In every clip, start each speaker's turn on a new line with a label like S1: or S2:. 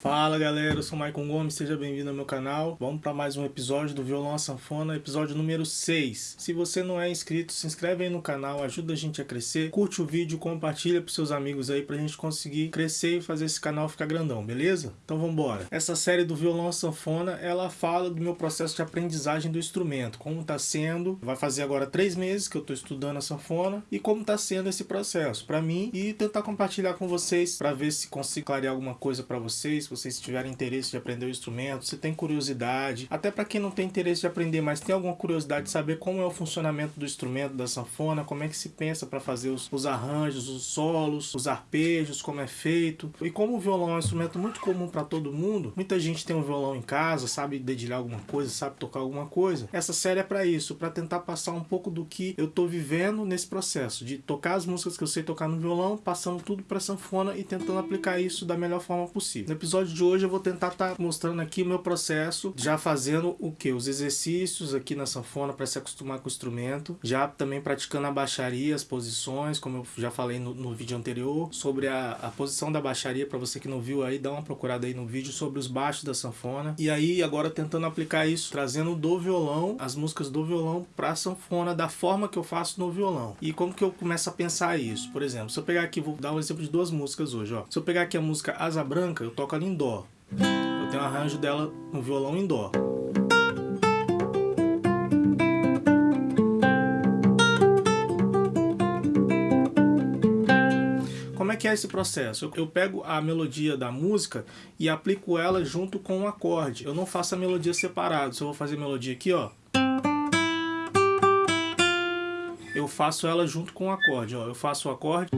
S1: Fala galera, eu sou Maicon Gomes, seja bem-vindo ao meu canal. Vamos para mais um episódio do Violão à Sanfona, episódio número 6. Se você não é inscrito, se inscreve aí no canal, ajuda a gente a crescer. Curte o vídeo, compartilha para seus amigos aí pra gente conseguir crescer e fazer esse canal ficar grandão, beleza? Então vamos embora. Essa série do Violão à Sanfona, ela fala do meu processo de aprendizagem do instrumento, como tá sendo. Vai fazer agora três meses que eu tô estudando a sanfona e como tá sendo esse processo para mim e tentar compartilhar com vocês para ver se consigo clarear alguma coisa para vocês se vocês tiverem interesse de aprender o instrumento, se tem curiosidade, até para quem não tem interesse de aprender, mas tem alguma curiosidade de saber como é o funcionamento do instrumento da sanfona, como é que se pensa para fazer os, os arranjos, os solos, os arpejos, como é feito. E como o violão é um instrumento muito comum para todo mundo, muita gente tem um violão em casa, sabe dedilhar alguma coisa, sabe tocar alguma coisa. Essa série é para isso, para tentar passar um pouco do que eu tô vivendo nesse processo de tocar as músicas que eu sei tocar no violão, passando tudo para sanfona e tentando aplicar isso da melhor forma possível. No episódio episódio de hoje eu vou tentar estar tá mostrando aqui o meu processo, já fazendo o que? Os exercícios aqui na sanfona para se acostumar com o instrumento, já também praticando a baixaria, as posições, como eu já falei no, no vídeo anterior, sobre a, a posição da baixaria, para você que não viu aí, dá uma procurada aí no vídeo sobre os baixos da sanfona. E aí agora tentando aplicar isso, trazendo do violão, as músicas do violão para a sanfona, da forma que eu faço no violão. E como que eu começo a pensar isso? Por exemplo, se eu pegar aqui, vou dar um exemplo de duas músicas hoje, ó. Se eu pegar aqui a música Asa Branca, eu toco ali em Dó. Eu tenho um arranjo dela no violão em Dó. Como é que é esse processo? Eu pego a melodia da música e aplico ela junto com o um acorde. Eu não faço a melodia separado. Se eu vou fazer melodia aqui, ó. Eu faço ela junto com o acorde, ó. Eu faço o acorde.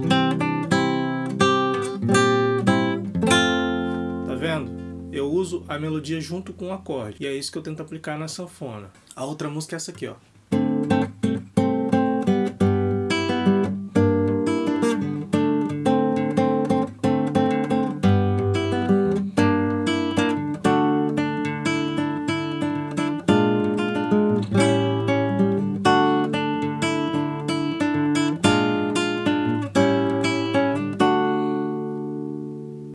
S1: Eu uso a melodia junto com o acorde. E é isso que eu tento aplicar na sanfona. A outra música é essa aqui, ó.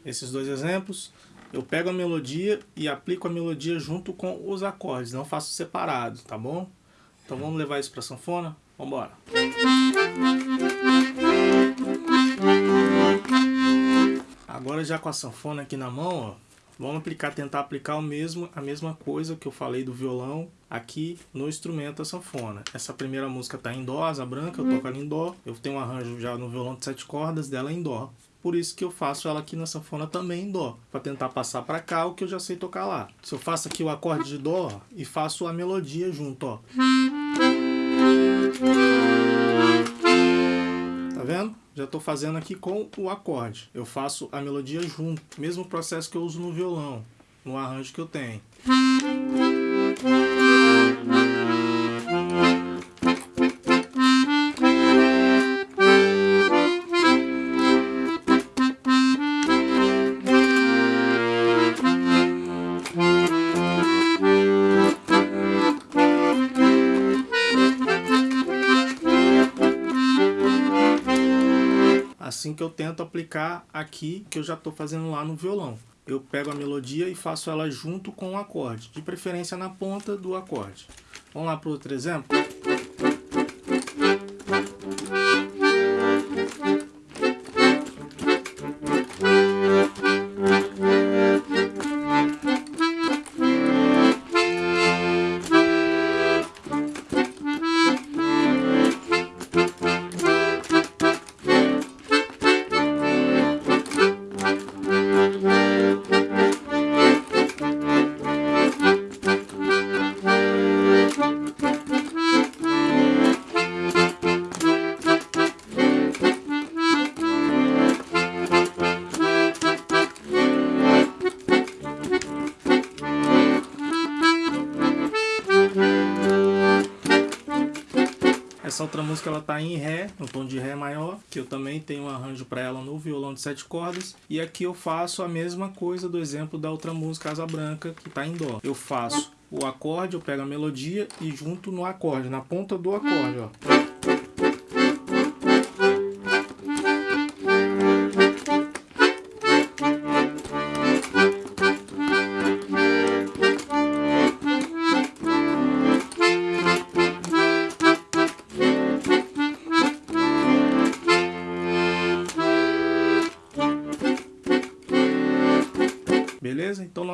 S1: Esses dois exemplos eu pego a melodia e aplico a melodia junto com os acordes, não faço separado, tá bom? Então vamos levar isso para sanfona? Vamos embora. Agora já com a sanfona aqui na mão, ó, vamos aplicar, tentar aplicar o mesmo, a mesma coisa que eu falei do violão aqui no instrumento da sanfona. Essa primeira música tá em dó, asa branca, eu toco ela em dó. Eu tenho um arranjo já no violão de sete cordas dela em dó por isso que eu faço ela aqui na sanfona também em dó, para tentar passar para cá o que eu já sei tocar lá. Se eu faço aqui o acorde de dó e faço a melodia junto, ó. Tá vendo? Já estou fazendo aqui com o acorde. Eu faço a melodia junto, mesmo processo que eu uso no violão, no arranjo que eu tenho. Assim que eu tento aplicar aqui, que eu já estou fazendo lá no violão. Eu pego a melodia e faço ela junto com o acorde, de preferência na ponta do acorde. Vamos lá para outro exemplo? Essa outra música ela tá em Ré, no tom de Ré maior, que eu também tenho um arranjo para ela no violão de sete cordas. E aqui eu faço a mesma coisa do exemplo da outra música, Asa Branca, que tá em Dó. Eu faço o acorde, eu pego a melodia e junto no acorde, na ponta do acorde, ó.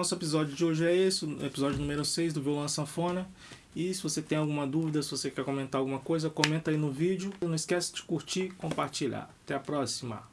S1: Nosso episódio de hoje é esse, o episódio número 6 do Violão Sanfona. E se você tem alguma dúvida, se você quer comentar alguma coisa, comenta aí no vídeo. Não esquece de curtir compartilhar. Até a próxima!